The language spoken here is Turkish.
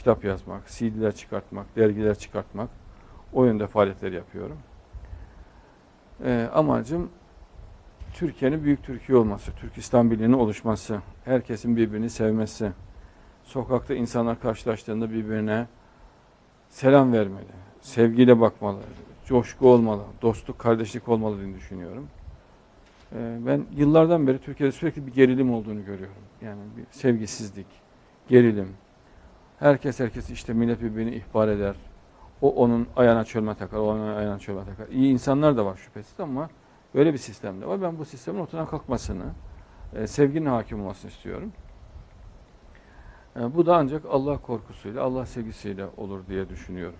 kitap yazmak, CD'ler çıkartmak, dergiler çıkartmak, o yönde faaliyetler yapıyorum. Ee, amacım Türkiye'nin büyük Türkiye olması, Türkistan Birliği'nin oluşması, herkesin birbirini sevmesi, sokakta insanlar karşılaştığında birbirine selam vermeli, sevgiyle bakmalı, coşku olmalı, dostluk, kardeşlik olmalı diye düşünüyorum. Ee, ben yıllardan beri Türkiye'de sürekli bir gerilim olduğunu görüyorum. Yani bir sevgisizlik, gerilim. Herkes herkes işte millet birbirini ihbar eder. O onun ayağına çölme takar, o onun ayağına çölme takar. İyi insanlar da var şüphesiz ama böyle bir sistem de var. Ben bu sistemin ortadan kalkmasını, e, sevginin hakim olmasını istiyorum. E, bu da ancak Allah korkusuyla, Allah sevgisiyle olur diye düşünüyorum.